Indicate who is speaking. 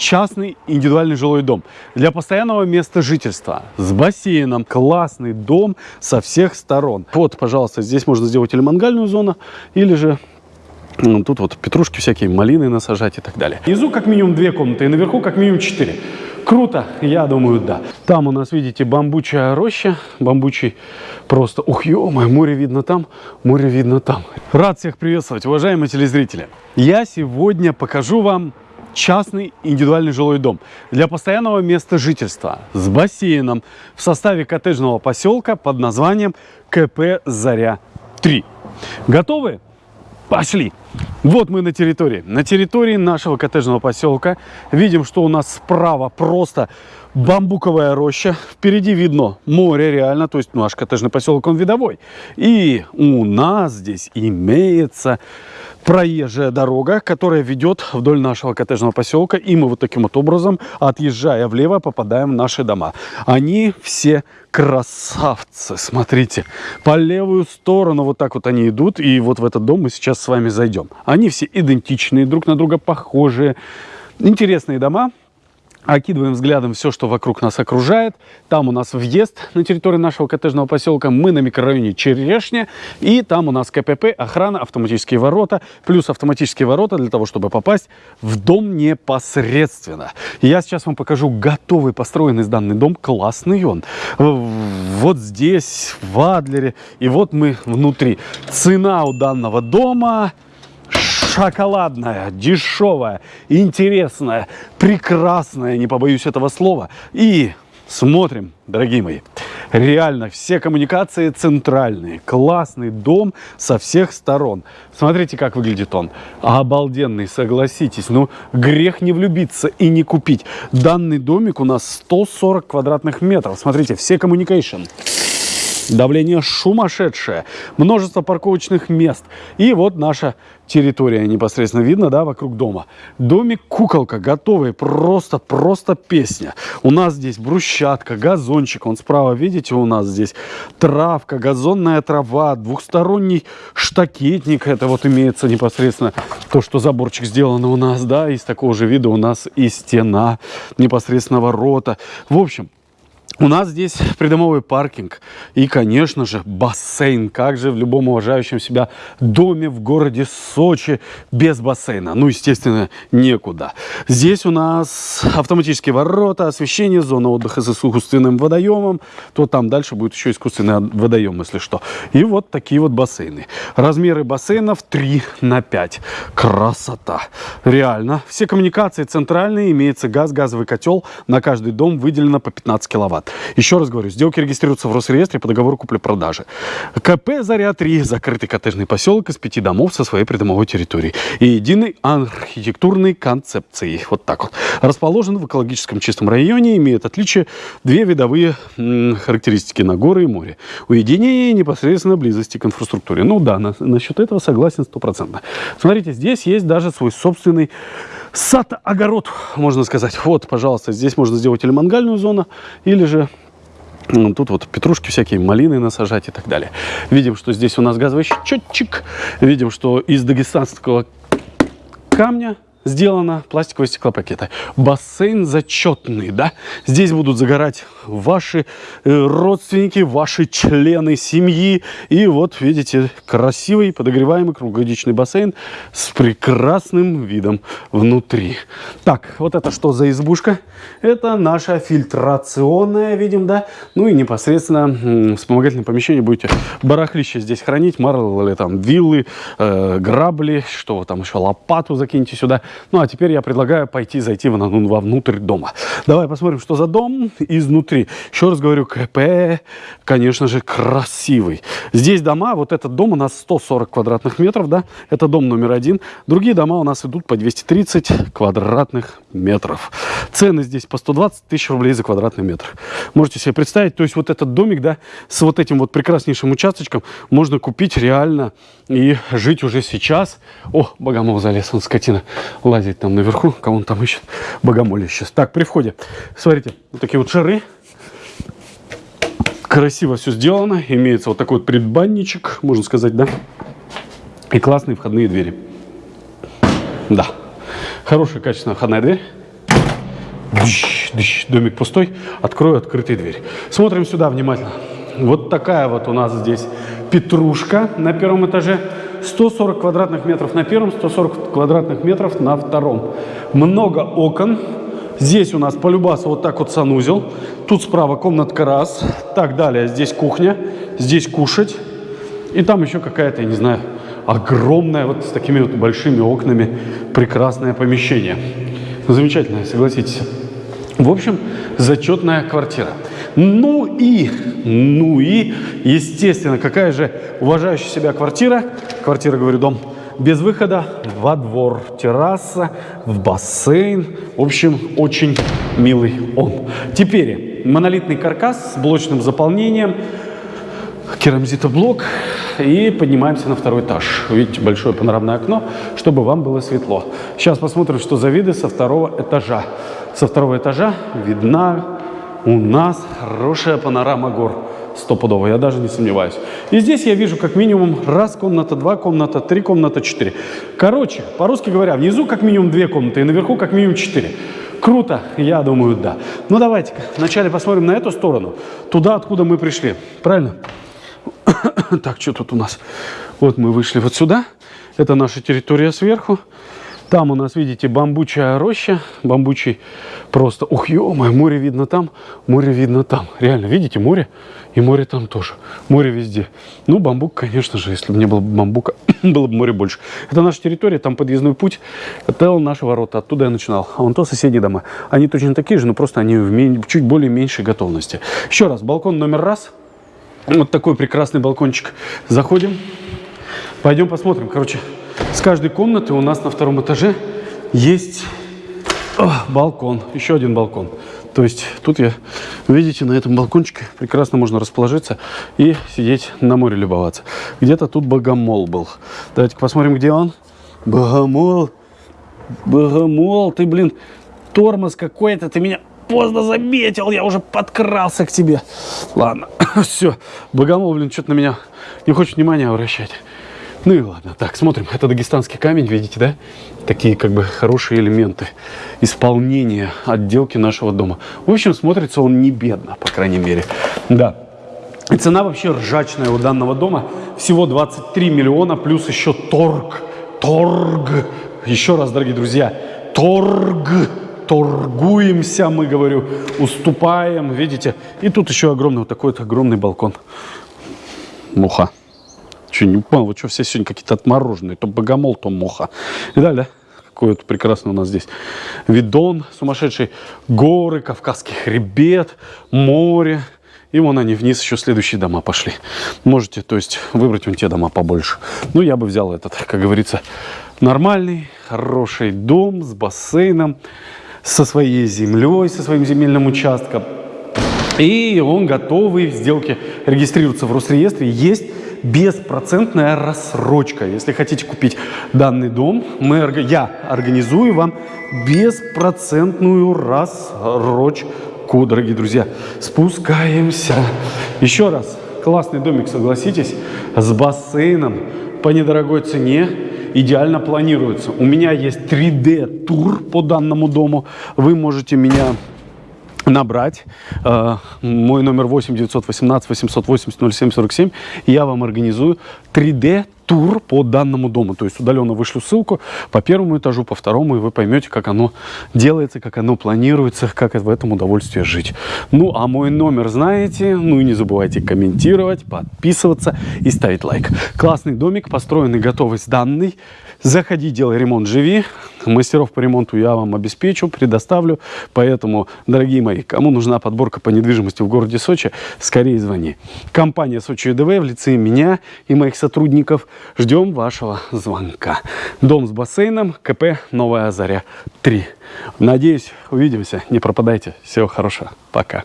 Speaker 1: частный индивидуальный жилой дом для постоянного места жительства с бассейном. Классный дом со всех сторон. Вот, пожалуйста, здесь можно сделать или мангальную зону, или же ну, тут вот петрушки всякие, малины насажать и так далее. Внизу как минимум две комнаты и наверху как минимум четыре. Круто, я думаю, да. Там у нас, видите, бамбучая роща, бамбучий просто, ух, ё море видно там, море видно там. Рад всех приветствовать, уважаемые телезрители. Я сегодня покажу вам частный индивидуальный жилой дом для постоянного места жительства с бассейном в составе коттеджного поселка под названием КП «Заря-3». Готовы? Пошли! Вот мы на территории. На территории нашего коттеджного поселка. Видим, что у нас справа просто бамбуковая роща. Впереди видно море реально. То есть наш коттеджный поселок, он видовой. И у нас здесь имеется проезжая дорога, которая ведет вдоль нашего коттеджного поселка. И мы вот таким вот образом, отъезжая влево, попадаем в наши дома. Они все красавцы, смотрите. По левую сторону вот так вот они идут. И вот в этот дом мы сейчас с вами зайдем. Они все идентичные, друг на друга похожие. Интересные дома, Окидываем взглядом все, что вокруг нас окружает. Там у нас въезд на территорию нашего коттеджного поселка. Мы на микрорайоне Черешня. И там у нас КПП, охрана, автоматические ворота. Плюс автоматические ворота для того, чтобы попасть в дом непосредственно. Я сейчас вам покажу готовый построенный данный дом. Классный он. Вот здесь, в Адлере. И вот мы внутри. Цена у данного дома шоколадная, дешевая, интересная, прекрасная, не побоюсь этого слова. И смотрим, дорогие мои, реально все коммуникации центральные, классный дом со всех сторон. Смотрите, как выглядит он. Обалденный, согласитесь. Ну, грех не влюбиться и не купить. Данный домик у нас 140 квадратных метров. Смотрите, все коммуникации. Давление сумасшедшее. Множество парковочных мест. И вот наша территория непосредственно видно, да, вокруг дома. Домик куколка, готовый, просто, просто песня. У нас здесь брусчатка, газончик, он справа, видите, у нас здесь травка, газонная трава, двухсторонний штакетник, это вот имеется непосредственно то, что заборчик сделан у нас, да, из такого же вида у нас и стена, непосредственно ворота. В общем, у нас здесь придомовый паркинг и, конечно же, бассейн. Как же в любом уважающем себя доме в городе Сочи без бассейна? Ну, естественно, некуда. Здесь у нас автоматические ворота, освещение, зона отдыха с искусственным водоемом. То там дальше будет еще искусственный водоем, если что. И вот такие вот бассейны. Размеры бассейнов 3 на 5. Красота. Реально. Все коммуникации центральные. Имеется газ, газовый котел. На каждый дом выделено по 15 киловатт. Еще раз говорю, сделки регистрируются в Росреестре по договору купли-продажи. КП «Заря-3» – закрытый коттеджный поселок из пяти домов со своей придомовой территорией и единой архитектурной концепцией. Вот так вот. Расположен в экологическом чистом районе, имеет отличие две видовые характеристики на горы и море. Уединение непосредственно близости к инфраструктуре. Ну да, на, насчет этого согласен стопроцентно. Смотрите, здесь есть даже свой собственный сад-огород, можно сказать. Вот, пожалуйста, здесь можно сделать или мангальную зону, или же ну, Тут вот петрушки всякие, малины насажать и так далее. Видим, что здесь у нас газовый счетчик. Видим, что из дагестанского камня сделано пластиковые стеклопакеты. Бассейн зачетный, да? Здесь будут загорать ваши э, родственники, ваши члены семьи. И вот, видите, красивый подогреваемый круглогодичный бассейн с прекрасным видом внутри. Так, вот это что за избушка? Это наша фильтрационная, видим, да? Ну и непосредственно вспомогательное помещение будете барахлище здесь хранить, марлы, там, виллы, э, грабли, что там еще, лопату закиньте сюда. Ну, а теперь я предлагаю пойти, зайти вовнутрь дома. Давай посмотрим, что за дом изнутри. Еще раз говорю, КП, конечно же, красивый. Здесь дома, вот этот дом у нас 140 квадратных метров, да, это дом номер один. Другие дома у нас идут по 230 квадратных метров. Цены здесь по 120 тысяч рублей за квадратный метр. Можете себе представить, то есть вот этот домик, да, с вот этим вот прекраснейшим участочком можно купить реально и жить уже сейчас. О, богомол залез, он скотина лазить там наверху, кого он там ищет, богомолье сейчас. Так, при входе, смотрите, вот такие вот шары. Красиво все сделано, имеется вот такой вот предбанничек, можно сказать, да? И классные входные двери. Да, хорошая качественная входная дверь. Домик пустой. Открою открытую дверь. Смотрим сюда внимательно. Вот такая вот у нас здесь петрушка на первом этаже. 140 квадратных метров на первом, 140 квадратных метров на втором. Много окон. Здесь у нас полюбаса вот так вот санузел. Тут справа комнатка раз. Так, далее. Здесь кухня. Здесь кушать. И там еще какая-то, я не знаю, огромная, вот с такими вот большими окнами, прекрасное помещение. Замечательное, согласитесь. В общем, зачетная квартира. Ну и, ну и, естественно, какая же уважающая себя квартира, квартира, говорю, дом, без выхода во двор, терраса, в бассейн. В общем, очень милый он. Теперь монолитный каркас с блочным заполнением, керамзитоблок и поднимаемся на второй этаж. Видите, большое панорамное окно, чтобы вам было светло. Сейчас посмотрим, что за виды со второго этажа. Со второго этажа видна у нас хорошая панорама гор. Стопудово, я даже не сомневаюсь. И здесь я вижу как минимум раз комната, два комната, три комната, четыре. Короче, по-русски говоря, внизу как минимум две комнаты и наверху как минимум четыре. Круто? Я думаю, да. Ну, давайте-ка вначале посмотрим на эту сторону. Туда, откуда мы пришли. Правильно? так, что тут у нас? Вот мы вышли вот сюда. Это наша территория сверху. Там у нас, видите, бамбучая роща, бамбучий просто, ух, ё море видно там, море видно там. Реально, видите, море и море там тоже. Море везде. Ну, бамбук, конечно же, если бы не было бамбука, было бы море больше. Это наша территория, там подъездной путь, это наши ворота, оттуда я начинал. А вон то соседние дома. Они точно такие же, но просто они в чуть более меньшей готовности. Еще раз, балкон номер раз. Вот такой прекрасный балкончик. Заходим. Пойдем посмотрим. Короче, с каждой комнаты у нас на втором этаже есть о, балкон, еще один балкон. То есть тут я, видите, на этом балкончике прекрасно можно расположиться и сидеть на море любоваться. Где-то тут богомол был. Давайте посмотрим, где он. Богомол. Богомол, ты, блин, тормоз какой-то, ты меня поздно заметил, я уже подкрался к тебе. Ладно, все, богомол, блин, что-то на меня не хочет внимания обращать. Ну и ладно. Так, смотрим. Это дагестанский камень, видите, да? Такие как бы хорошие элементы исполнения отделки нашего дома. В общем, смотрится он не бедно, по крайней мере. Да. И цена вообще ржачная у данного дома. Всего 23 миллиона, плюс еще торг. Торг. Еще раз, дорогие друзья, торг. Торгуемся, мы, говорю, уступаем, видите. И тут еще огромный, вот такой вот огромный балкон. Муха. Что, не понял, вы что, все сегодня какие-то отмороженные. То богомол, то моха. И далее, какой вот прекрасный у нас здесь видон сумасшедший. Горы, Кавказский хребет, море. И вон они вниз еще следующие дома пошли. Можете, то есть, выбрать вон те дома побольше. Ну, я бы взял этот, как говорится, нормальный, хороший дом с бассейном, со своей землей, со своим земельным участком. И он готовый в сделке регистрируется в Росреестре. Есть беспроцентная рассрочка. Если хотите купить данный дом, мы, я организую вам беспроцентную рассрочку, дорогие друзья. Спускаемся. Еще раз, классный домик, согласитесь, с бассейном по недорогой цене идеально планируется. У меня есть 3D-тур по данному дому. Вы можете меня набрать э, мой номер 8 918 880 07 47 и я вам организую 3D тур по данному дому. То есть удаленно вышлю ссылку по первому этажу, по второму, и вы поймете, как оно делается, как оно планируется, как в этом удовольствие жить. Ну, а мой номер знаете. Ну и не забывайте комментировать, подписываться и ставить лайк. Классный домик, построенный, готовый, сданный. Заходи, делай ремонт, живи. Мастеров по ремонту я вам обеспечу, предоставлю. Поэтому, дорогие мои, кому нужна подборка по недвижимости в городе Сочи, скорее звони. Компания Сочи ЮДВ в лице меня и моих сотрудников ждем вашего звонка. Дом с бассейном, КП Новая Заря 3. Надеюсь, увидимся. Не пропадайте. Всего хорошего. Пока.